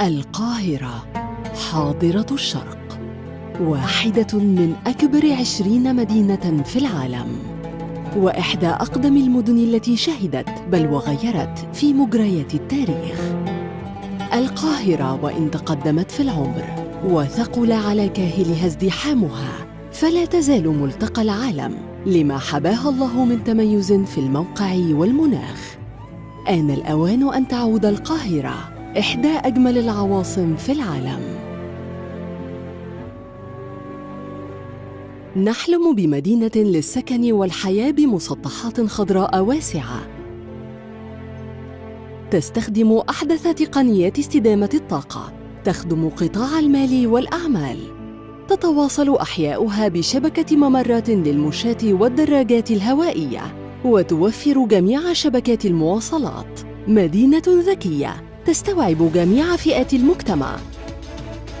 القاهرة حاضرة الشرق واحدة من أكبر عشرين مدينة في العالم وإحدى أقدم المدن التي شهدت بل وغيرت في مجريات التاريخ. القاهرة وإن تقدمت في العمر وثقل على كاهلها ازدحامها فلا تزال ملتقى العالم لما حباها الله من تميز في الموقع والمناخ. آن الأوان أن تعود القاهرة إحدى أجمل العواصم في العالم. نحلم بمدينة للسكن والحياة بمسطحات خضراء واسعة. تستخدم أحدث تقنيات استدامة الطاقة تخدم قطاع المال والأعمال. تتواصل أحياؤها بشبكة ممرات للمشاة والدراجات الهوائية. وتوفر جميع شبكات المواصلات. مدينة ذكية تستوعب جميع فئات المجتمع.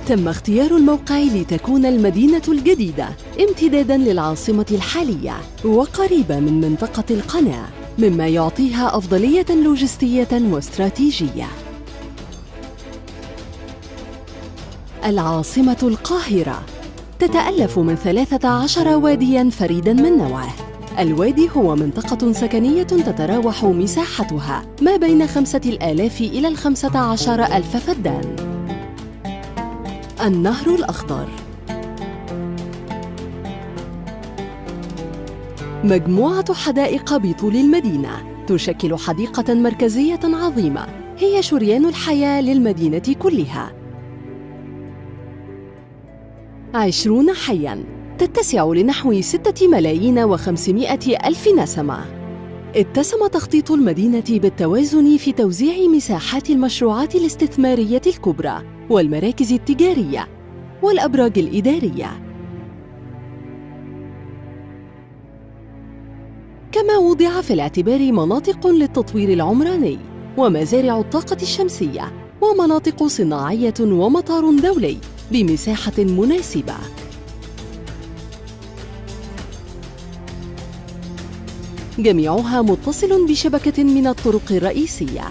تم اختيار الموقع لتكون المدينة الجديدة امتداداً للعاصمة الحالية وقريبة من منطقة القناة مما يعطيها أفضلية لوجستية واستراتيجية. العاصمة القاهرة تتألف من 13 وادياً فريداً من نوعه. الوادي هو منطقة سكنية تتراوح مساحتها ما بين خمسة الآلاف إلى الخمسة عشر ألف فدان. النهر الأخضر. مجموعة حدائق بطول المدينة تشكل حديقة مركزية عظيمة هي شريان الحياة للمدينة كلها. عشرون حياً. تتسع لنحو ستة ملايين وخمسمائة ألف نسمة. اتسم تخطيط المدينة بالتوازن في توزيع مساحات المشروعات الاستثمارية الكبرى والمراكز التجارية والأبراج الإدارية. كما وضع في الاعتبار مناطق للتطوير العمراني ومزارع الطاقة الشمسية ومناطق صناعية ومطار دولي بمساحة مناسبة. جميعها متصل بشبكة من الطرق الرئيسية.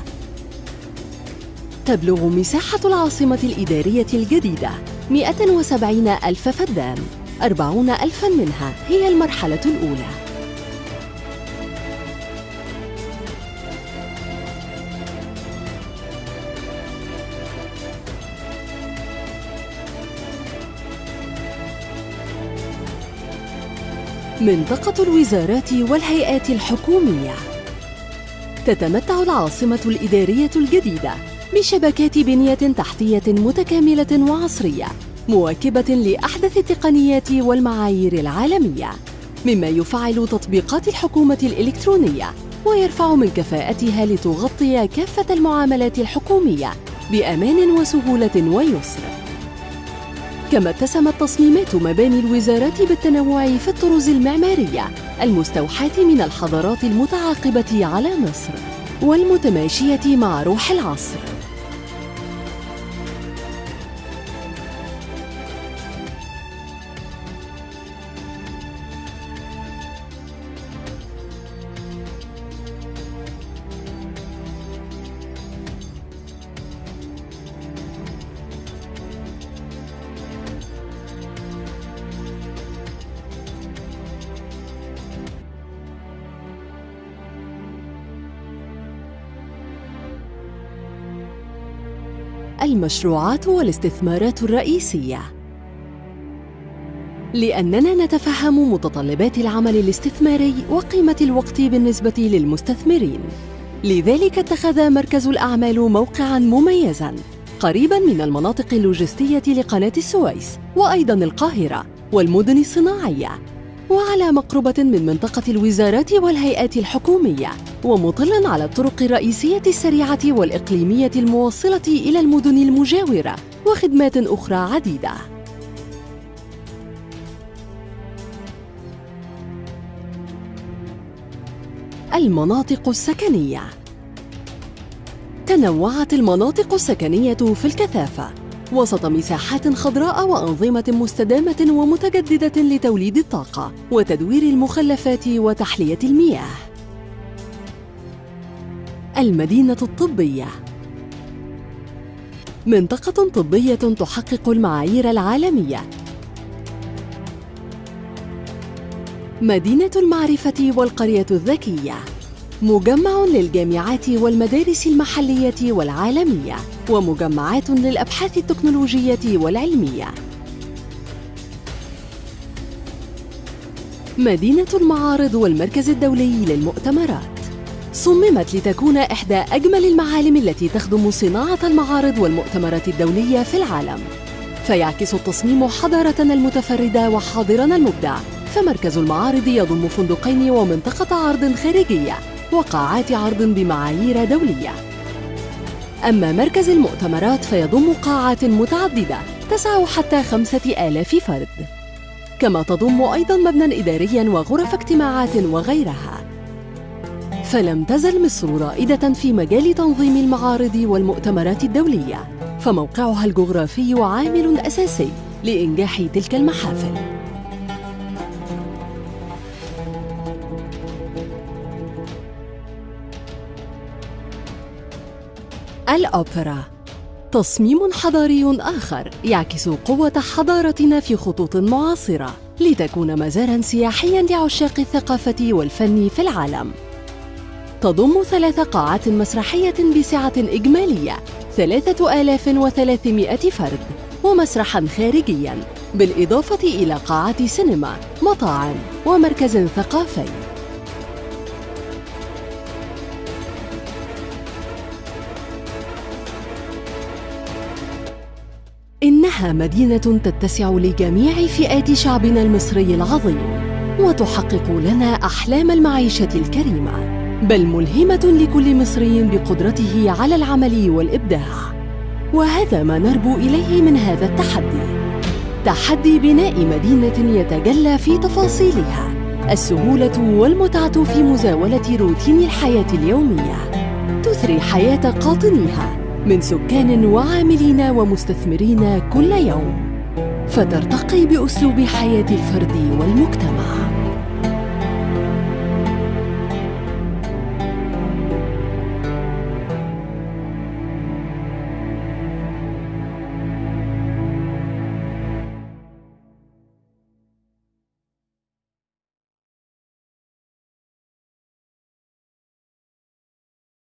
تبلغ مساحة العاصمة الإدارية الجديدة 170 ألف فدان 40 ألفاً منها هي المرحلة الأولى. منطقة الوزارات والهيئات الحكومية. تتمتع العاصمة الإدارية الجديدة بشبكات بنية تحتية متكاملة وعصرية مواكبة لأحدث التقنيات والمعايير العالمية مما يفعل تطبيقات الحكومة الإلكترونية ويرفع من كفاءتها لتغطي كافة المعاملات الحكومية بأمان وسهولة ويسر. كما اتسمت تصميمات مباني الوزارات بالتنوع في الطرز المعمارية المستوحاة من الحضارات المتعاقبة على مصر والمتماشية مع روح العصر. المشروعات والاستثمارات الرئيسية. لأننا نتفهم متطلبات العمل الاستثماري وقيمة الوقت بالنسبة للمستثمرين. لذلك اتخذ مركز الأعمال موقعاً مميزاً قريباً من المناطق اللوجستية لقناة السويس وأيضاً القاهرة والمدن الصناعية. وعلى مقربة من منطقة الوزارات والهيئات الحكومية ومطلاً على الطرق الرئيسية السريعة والإقليمية الموصلة إلى المدن المجاورة وخدمات أخرى عديدة. المناطق السكنية تنوعت المناطق السكنية في الكثافة وسط مساحات خضراء وأنظمة مستدامة ومتجددة لتوليد الطاقة وتدوير المخلفات وتحلية المياه. المدينة الطبية. منطقة طبية تحقق المعايير العالمية. مدينة المعرفة والقرية الذكية. مجمع للجامعات والمدارس المحلية والعالمية. ومجمعات للأبحاث التكنولوجية والعلمية. مدينة المعارض والمركز الدولي للمؤتمرات. صممت لتكون إحدى أجمل المعالم التي تخدم صناعة المعارض والمؤتمرات الدولية في العالم. فيعكس التصميم حضارتنا المتفردة وحاضرنا المبدع. فمركز المعارض يضم فندقين ومنطقة عرض خارجية وقاعات عرض بمعايير دولية. أما مركز المؤتمرات فيضم قاعات متعددة تسع حتى خمسة آلاف فرد. كما تضم أيضاً مبنى إدارياً وغرف اجتماعات وغيرها. فلم تزل مصر رائدة في مجال تنظيم المعارض والمؤتمرات الدولية فموقعها الجغرافي عامل أساسي لإنجاح تلك المحافل. الأوبرا. تصميم حضاري آخر يعكس قوة حضارتنا في خطوط معاصرة لتكون مزارا سياحيا لعشاق الثقافة والفن في العالم. تضم ثلاث قاعات مسرحية بسعة إجمالية 3300 فرد ومسرحا خارجيا بالإضافة إلى قاعات سينما مطاعم ومركز ثقافي. إنها مدينة تتسع لجميع فئات شعبنا المصري العظيم وتحقق لنا أحلام المعيشة الكريمة بل ملهمة لكل مصري بقدرته على العمل والإبداع. وهذا ما نربو إليه من هذا التحدي. تحدي بناء مدينة يتجلى في تفاصيلها. السهولة والمتعة في مزاولة روتين الحياة اليومية. تثري حياة قاطنيها. من سكان وعاملين ومستثمرين كل يوم. فترتقي بأسلوب حياة الفرد والمجتمع.